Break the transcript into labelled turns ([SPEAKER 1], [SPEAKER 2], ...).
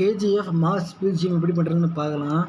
[SPEAKER 1] KGF mass BGM எப்படி பண்ணுறதுன்னு பார்க்கலாம்.